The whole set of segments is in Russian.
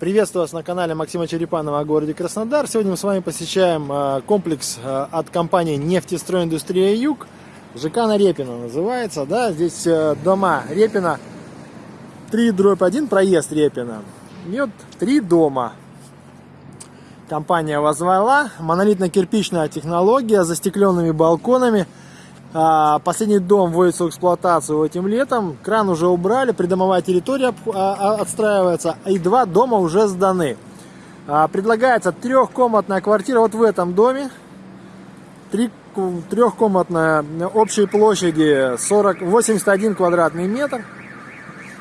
Приветствую вас на канале Максима Черепанова о городе Краснодар. Сегодня мы с вами посещаем э, комплекс э, от компании «Нефтестройиндустрия Юг». ЖК на Репина называется. Да? Здесь э, дома Репина 3 дробь 1, проезд Репина. И вот три дома. Компания возвала. Монолитно-кирпичная технология, застекленными балконами – последний дом вводится в эксплуатацию этим летом. Кран уже убрали, придомовая территория а, а, отстраивается, и два дома уже сданы. Предлагается трехкомнатная квартира вот в этом доме. Три, трехкомнатная общей площади 40, 81 квадратный метр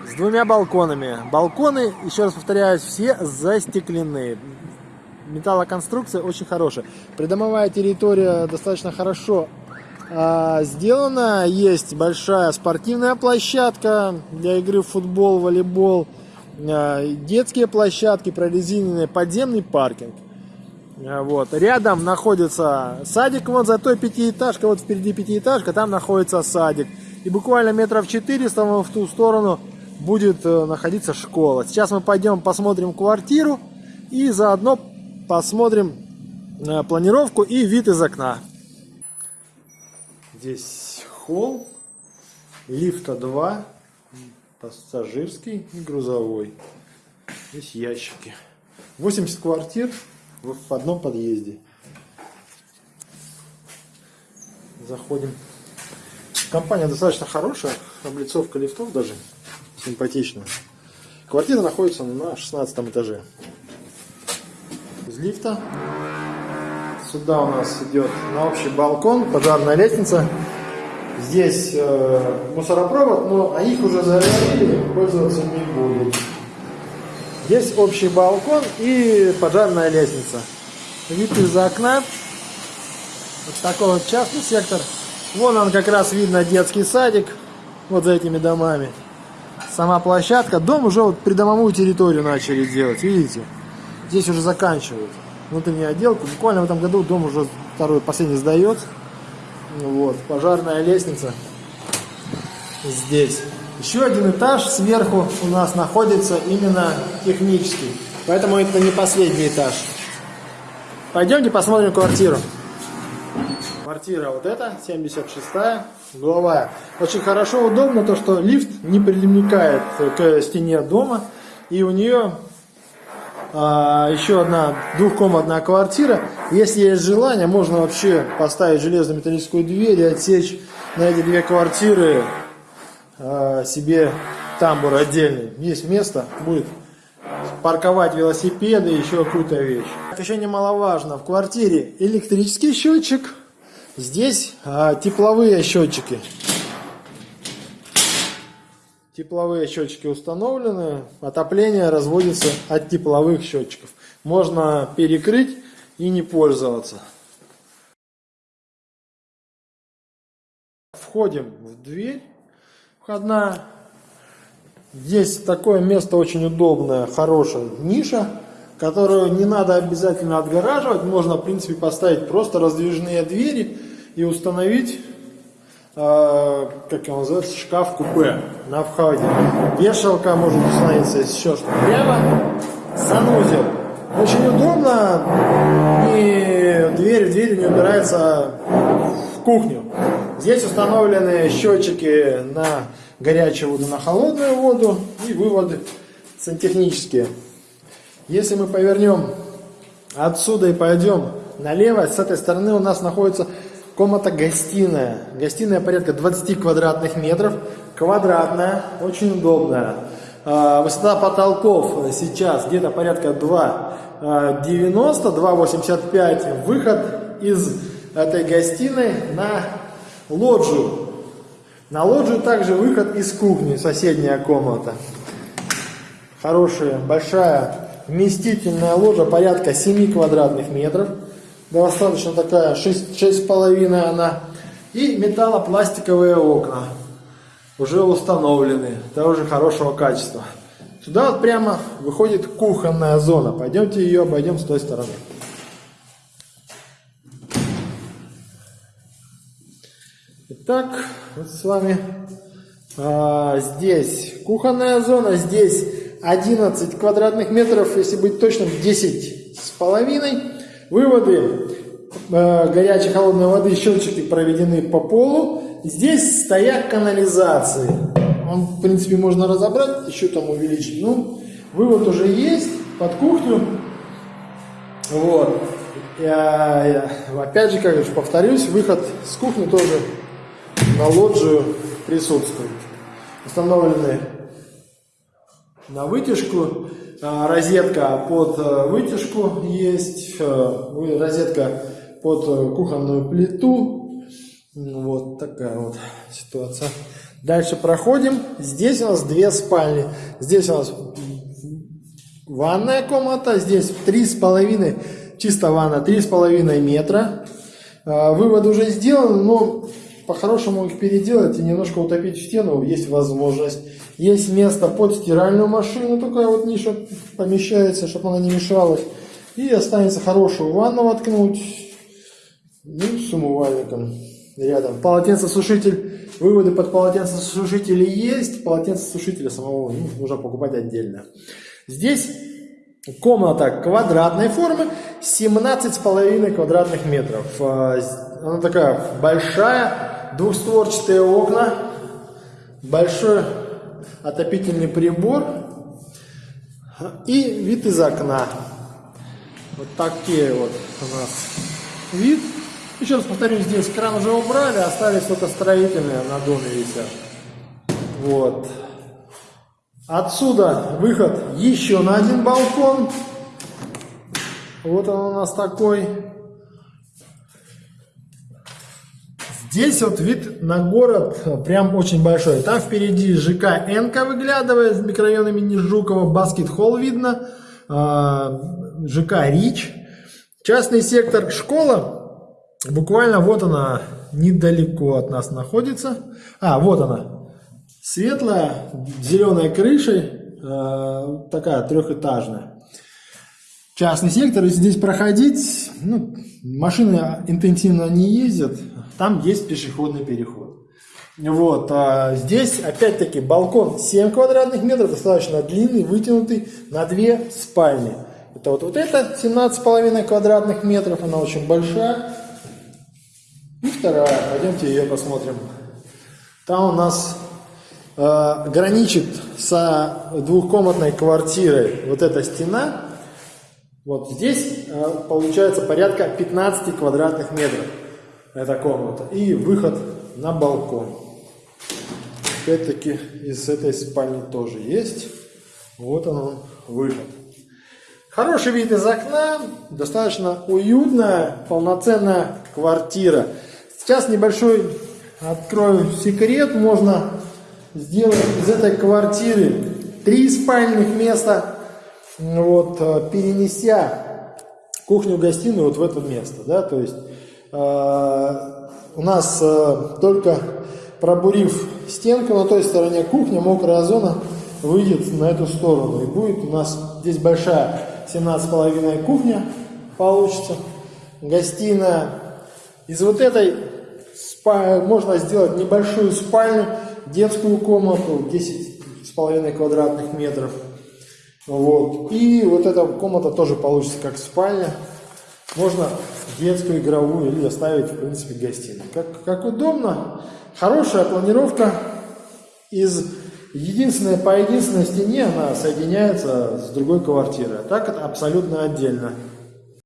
с двумя балконами. Балконы, еще раз повторяюсь, все застеклены. Металлоконструкция очень хорошая. Придомовая территория достаточно хорошо а, сделано. Есть большая спортивная площадка для игры в футбол, волейбол, а, детские площадки, прорезиненный подземный паркинг. А, вот. Рядом находится садик, вот за той пятиэтажкой, вот впереди пятиэтажка, там находится садик. И буквально метров 400 в ту сторону будет э, находиться школа. Сейчас мы пойдем посмотрим квартиру и заодно посмотрим э, планировку и вид из окна. Здесь холл, лифта 2, пассажирский и грузовой. Здесь ящики. 80 квартир в одном подъезде. Заходим. Компания достаточно хорошая, облицовка лифтов даже симпатичная. Квартира находится на 16 этаже. Из лифта Сюда у нас идет на общий балкон, пожарная лестница. Здесь э, мусоропровод, но а их уже зарядили, пользоваться не будем. Здесь общий балкон и пожарная лестница. Вид из окна. Вот такой вот частный сектор. Вон он как раз видно детский садик. Вот за этими домами. Сама площадка. Дом уже вот придомовую территорию начали делать. Видите? Здесь уже заканчивают внутреннюю отделку. Буквально в этом году дом уже второй, последний сдается. Вот, пожарная лестница здесь. Еще один этаж сверху у нас находится именно технический. Поэтому это не последний этаж. Пойдемте посмотрим квартиру. Квартира вот эта, 76-я, угловая. Очень хорошо, удобно то, что лифт не примыкает к стене дома. И у нее а, еще одна двухкомнатная квартира. Если есть желание, можно вообще поставить железную металлическую дверь и отсечь на эти две квартиры а, себе тамбур отдельный. Есть место, будет парковать велосипеды, еще какую-то вещь. Еще немаловажно, в квартире электрический счетчик, здесь а, тепловые счетчики. Тепловые счетчики установлены, отопление разводится от тепловых счетчиков. Можно перекрыть и не пользоваться. Входим в дверь входная. Здесь такое место очень удобное, хорошая ниша, которую не надо обязательно отгораживать. Можно, в принципе, поставить просто раздвижные двери и установить как его называется, шкаф-купе на входе. Вешалка может установиться еще что прямо. Санузел. Очень удобно. И дверь в дверь не убирается в кухню. Здесь установлены счетчики на горячую воду, на холодную воду и выводы сантехнические. Если мы повернем отсюда и пойдем налево, с этой стороны у нас находится Комната-гостиная. Гостиная порядка 20 квадратных метров. Квадратная, очень удобная. А, высота потолков сейчас где-то порядка 2,90, 2,85. Выход из этой гостиной на лоджию. На лоджию также выход из кухни, соседняя комната. Хорошая, большая, вместительная ложа, порядка 7 квадратных метров достаточно такая, 6,5 она. И металлопластиковые окна уже установлены, тоже хорошего качества. Сюда вот прямо выходит кухонная зона. Пойдемте ее обойдем с той стороны. Итак, вот с вами а, здесь кухонная зона, здесь 11 квадратных метров, если быть точным, 10 с половиной. Выводы э, горячей холодной воды, щелчки проведены по полу. Здесь стояк канализации. Он, в принципе, можно разобрать, еще там увеличить. Ну, вывод уже есть под кухню. Вот. Я, я, опять же, как же повторюсь, выход с кухни тоже на лоджию присутствует. Установлены на вытяжку. А, розетка под э, вытяжку есть. Э, розетка под э, кухонную плиту. Вот такая вот ситуация. Дальше проходим. Здесь у нас две спальни. Здесь у нас ванная комната. Здесь три с половиной чисто ванна 3,5 метра. А, вывод уже сделан, но по-хорошему их переделать и немножко утопить в стену есть возможность. Есть место под стиральную машину, такая вот ниша помещается, чтобы она не мешалась. И останется хорошую ванну воткнуть, ну, с умывальником рядом. Полотенцесушитель, выводы под полотенцесушители есть, полотенцесушителя самого ну, нужно покупать отдельно. Здесь Комната квадратной формы, 17,5 квадратных метров. А, она такая большая, двухстворчатые окна, большой отопительный прибор и вид из окна. Вот такие вот у нас вид. Еще раз повторюсь, здесь кран уже убрали, остались только строительные на доме висят. Вот. Отсюда выход еще на один балкон. Вот он у нас такой. Здесь вот вид на город прям очень большой. Там впереди ЖК Энка выглядывает с микрорайона имени Жукова, Баскет Холл видно, а, ЖК Рич. Частный сектор школа, буквально вот она недалеко от нас находится. А, вот она, Светлая, зеленой крышей, э, такая трехэтажная. Частный сектор, если здесь проходить, ну, машины интенсивно не ездят, там есть пешеходный переход. Вот, а здесь опять-таки балкон 7 квадратных метров, достаточно длинный, вытянутый на две спальни. Это вот, вот это 17,5 квадратных метров, она очень большая. И вторая, пойдемте ее посмотрим. Там у нас э, граничит с двухкомнатной квартирой вот эта стена, вот здесь э, получается порядка 15 квадратных метров эта комната. И выход на балкон. Опять-таки из этой спальни тоже есть. Вот он выход. Хороший вид из окна, достаточно уютная, полноценная квартира. Сейчас небольшой открою секрет, можно сделать из этой квартиры три спальных места, вот, э, перенеся кухню-гостиную вот в это место, да, то есть э, у нас э, только пробурив стенку на той стороне кухни, мокрая зона выйдет на эту сторону, и будет у нас здесь большая 17,5 кухня получится, гостиная. Из вот этой можно сделать небольшую спальню, детскую комнату 10,5 квадратных метров. Вот. И вот эта комната тоже получится как спальня. Можно детскую, игровую или оставить, в принципе, гостиную. Как, как удобно. Хорошая планировка. Из единственной по единственной стене она соединяется с другой квартирой. А так это абсолютно отдельно.